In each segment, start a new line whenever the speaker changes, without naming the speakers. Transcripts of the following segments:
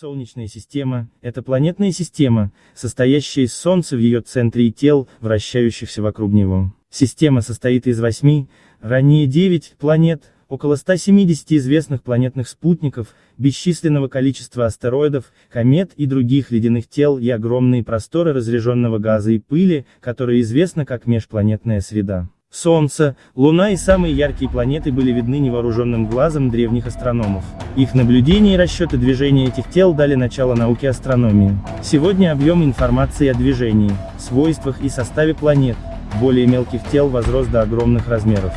Солнечная система – это планетная система, состоящая из Солнца в ее центре и тел, вращающихся вокруг него. Система состоит из восьми, ранее девять, планет, около 170 известных планетных спутников, бесчисленного количества астероидов, комет и других ледяных тел и огромные просторы разряженного газа и пыли, которые известны как межпланетная среда. Солнце, Луна и самые яркие планеты были видны невооруженным глазом древних астрономов. Их наблюдения и расчеты движения этих тел дали начало науке астрономии. Сегодня объем информации о движении, свойствах и составе планет, более мелких тел возрос до огромных размеров.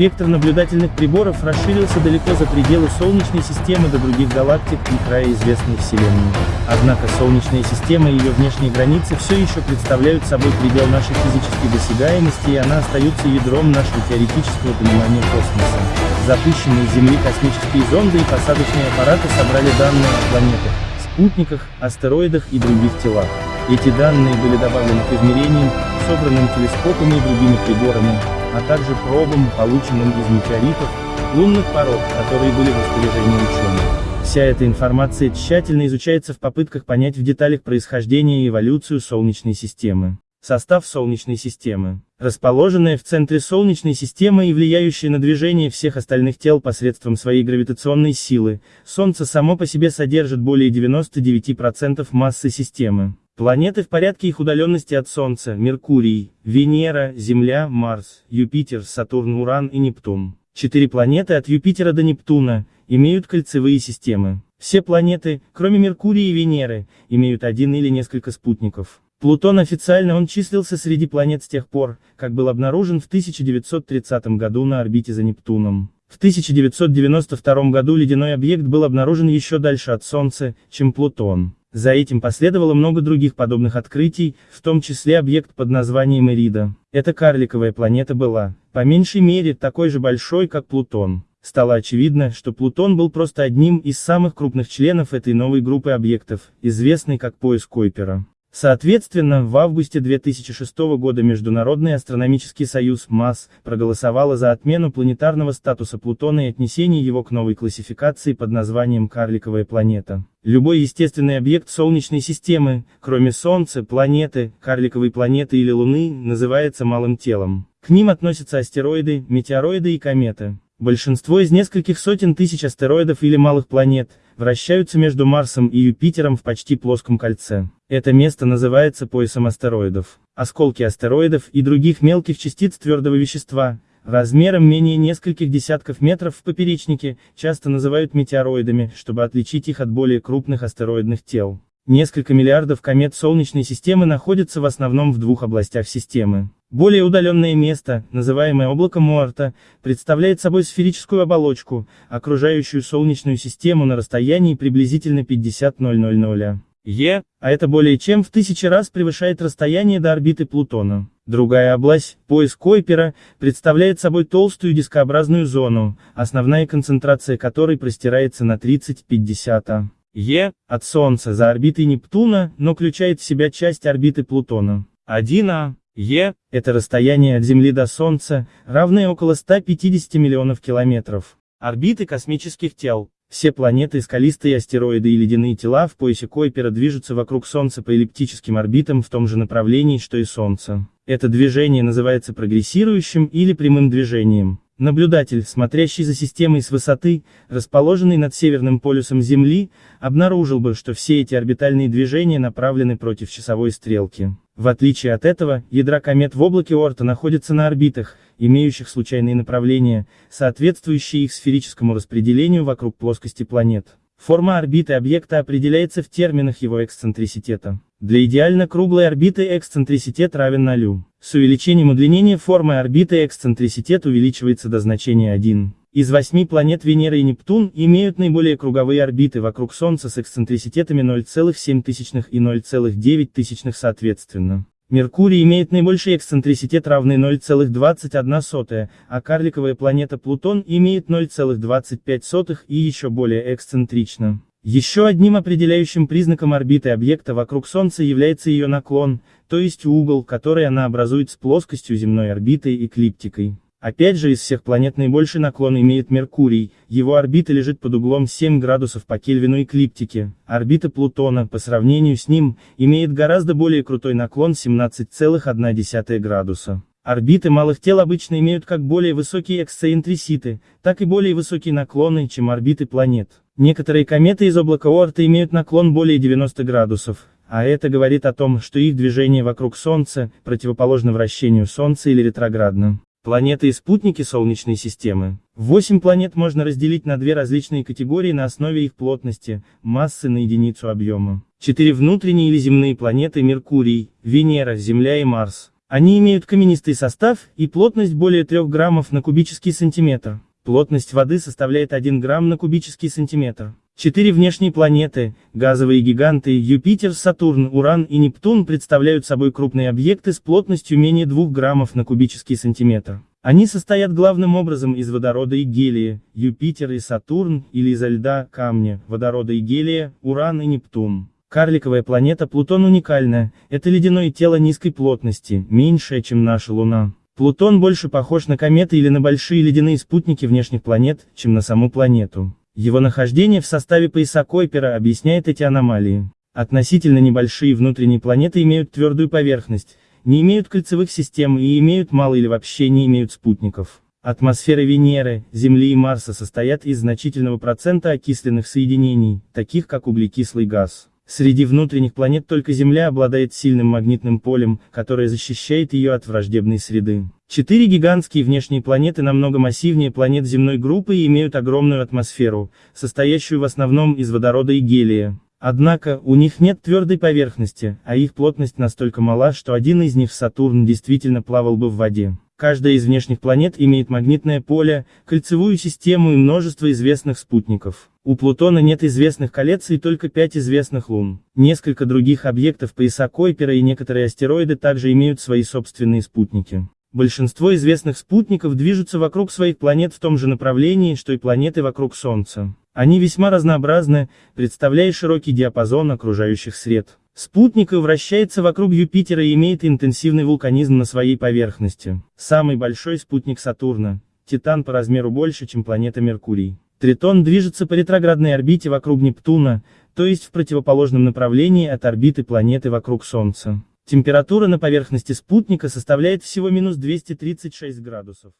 Спектр наблюдательных приборов расширился далеко за пределы Солнечной системы до других галактик и края известной Вселенной. Однако Солнечная система и ее внешние границы все еще представляют собой предел нашей физической досягаемости и она остается ядром нашего теоретического понимания космоса. Запущенные с Земли космические зонды и посадочные аппараты собрали данные о планетах, спутниках, астероидах и других телах. Эти данные были добавлены к измерениям, собранным телескопами и другими приборами, а также пробам, полученным из метеоритов, лунных пород, которые были в распоряжении ученых. Вся эта информация тщательно изучается в попытках понять в деталях происхождение и эволюцию Солнечной системы. Состав Солнечной системы. Расположенная в центре Солнечной системы и влияющая на движение всех остальных тел посредством своей гравитационной силы, Солнце само по себе содержит более 99% массы системы. Планеты в порядке их удаленности от Солнца – Меркурий, Венера, Земля, Марс, Юпитер, Сатурн, Уран и Нептун. Четыре планеты от Юпитера до Нептуна имеют кольцевые системы. Все планеты, кроме Меркурия и Венеры, имеют один или несколько спутников. Плутон официально он числился среди планет с тех пор, как был обнаружен в 1930 году на орбите за Нептуном. В 1992 году ледяной объект был обнаружен еще дальше от Солнца, чем Плутон. За этим последовало много других подобных открытий, в том числе объект под названием Эрида. Эта карликовая планета была, по меньшей мере, такой же большой, как Плутон. Стало очевидно, что Плутон был просто одним из самых крупных членов этой новой группы объектов, известной как пояс Койпера. Соответственно, в августе 2006 года Международный астрономический союз МАС проголосовала за отмену планетарного статуса Плутона и отнесение его к новой классификации под названием «Карликовая планета». Любой естественный объект Солнечной системы, кроме Солнца, планеты, карликовой планеты или Луны, называется малым телом. К ним относятся астероиды, метеороиды и кометы. Большинство из нескольких сотен тысяч астероидов или малых планет, вращаются между Марсом и Юпитером в почти плоском кольце. Это место называется поясом астероидов. Осколки астероидов и других мелких частиц твердого вещества, размером менее нескольких десятков метров в поперечнике, часто называют метеороидами, чтобы отличить их от более крупных астероидных тел. Несколько миллиардов комет Солнечной системы находятся в основном в двух областях системы. Более удаленное место, называемое облаком Уорта, представляет собой сферическую оболочку, окружающую Солнечную систему на расстоянии приблизительно 50 000 Е, а это более чем в тысячи раз превышает расстояние до орбиты Плутона. Другая область, пояс Койпера, представляет собой толстую дискообразную зону, основная концентрация которой простирается на 30-50 Е, от Солнца за орбитой Нептуна, но включает в себя часть орбиты Плутона. 1А, Е – это расстояние от Земли до Солнца, равное около 150 миллионов километров. Орбиты космических тел. Все планеты, скалистые астероиды и ледяные тела в поясе Койпера движутся вокруг Солнца по эллиптическим орбитам в том же направлении, что и Солнце. Это движение называется прогрессирующим или прямым движением. Наблюдатель, смотрящий за системой с высоты, расположенной над северным полюсом Земли, обнаружил бы, что все эти орбитальные движения направлены против часовой стрелки. В отличие от этого, ядра комет в облаке Орта находятся на орбитах, имеющих случайные направления, соответствующие их сферическому распределению вокруг плоскости планет. Форма орбиты объекта определяется в терминах его эксцентриситета. Для идеально круглой орбиты эксцентриситет равен нулю. С увеличением удлинения формы орбиты эксцентриситет увеличивается до значения 1. Из восьми планет Венера и Нептун имеют наиболее круговые орбиты вокруг Солнца с эксцентриситетами 0,7 и 0,9 соответственно. Меркурий имеет наибольший эксцентриситет равный 0,21, а карликовая планета Плутон имеет 0,25 и еще более эксцентрично. Еще одним определяющим признаком орбиты объекта вокруг Солнца является ее наклон, то есть угол, который она образует с плоскостью земной орбиты эклиптикой. Опять же из всех планет наибольший наклон имеет Меркурий, его орбита лежит под углом 7 градусов по Кельвину эклиптики, орбита Плутона, по сравнению с ним, имеет гораздо более крутой наклон 17,1 градуса. Орбиты малых тел обычно имеют как более высокие эксцентриситы, так и более высокие наклоны, чем орбиты планет. Некоторые кометы из облака Оорта имеют наклон более 90 градусов, а это говорит о том, что их движение вокруг Солнца, противоположно вращению Солнца или ретроградно. Планеты и спутники Солнечной системы. Восемь планет можно разделить на две различные категории на основе их плотности, массы на единицу объема. Четыре внутренние или земные планеты Меркурий, Венера, Земля и Марс. Они имеют каменистый состав и плотность более 3 граммов на кубический сантиметр. Плотность воды составляет 1 грамм на кубический сантиметр. Четыре внешние планеты, газовые гиганты Юпитер, Сатурн, Уран и Нептун представляют собой крупные объекты с плотностью менее 2 граммов на кубический сантиметр. Они состоят главным образом из водорода и гелия, Юпитер и Сатурн, или изо льда, камня, водорода и гелия, Уран и Нептун. Карликовая планета Плутон уникальна, это ледяное тело низкой плотности, меньшее, чем наша Луна. Плутон больше похож на кометы или на большие ледяные спутники внешних планет, чем на саму планету. Его нахождение в составе пояса Койпера объясняет эти аномалии. Относительно небольшие внутренние планеты имеют твердую поверхность, не имеют кольцевых систем и имеют мало или вообще не имеют спутников. Атмосферы Венеры, Земли и Марса состоят из значительного процента окисленных соединений, таких как углекислый газ. Среди внутренних планет только Земля обладает сильным магнитным полем, которое защищает ее от враждебной среды. Четыре гигантские внешние планеты намного массивнее планет земной группы и имеют огромную атмосферу, состоящую в основном из водорода и гелия. Однако, у них нет твердой поверхности, а их плотность настолько мала, что один из них, Сатурн, действительно плавал бы в воде. Каждая из внешних планет имеет магнитное поле, кольцевую систему и множество известных спутников. У Плутона нет известных колец и только пять известных лун. Несколько других объектов пояса Койпера и некоторые астероиды также имеют свои собственные спутники. Большинство известных спутников движутся вокруг своих планет в том же направлении, что и планеты вокруг Солнца. Они весьма разнообразны, представляя широкий диапазон окружающих сред. Спутник вращается вокруг Юпитера и имеет интенсивный вулканизм на своей поверхности. Самый большой спутник Сатурна. Титан по размеру больше, чем планета Меркурий. Тритон движется по ретроградной орбите вокруг Нептуна, то есть в противоположном направлении от орбиты планеты вокруг Солнца. Температура на поверхности спутника составляет всего минус 236 градусов.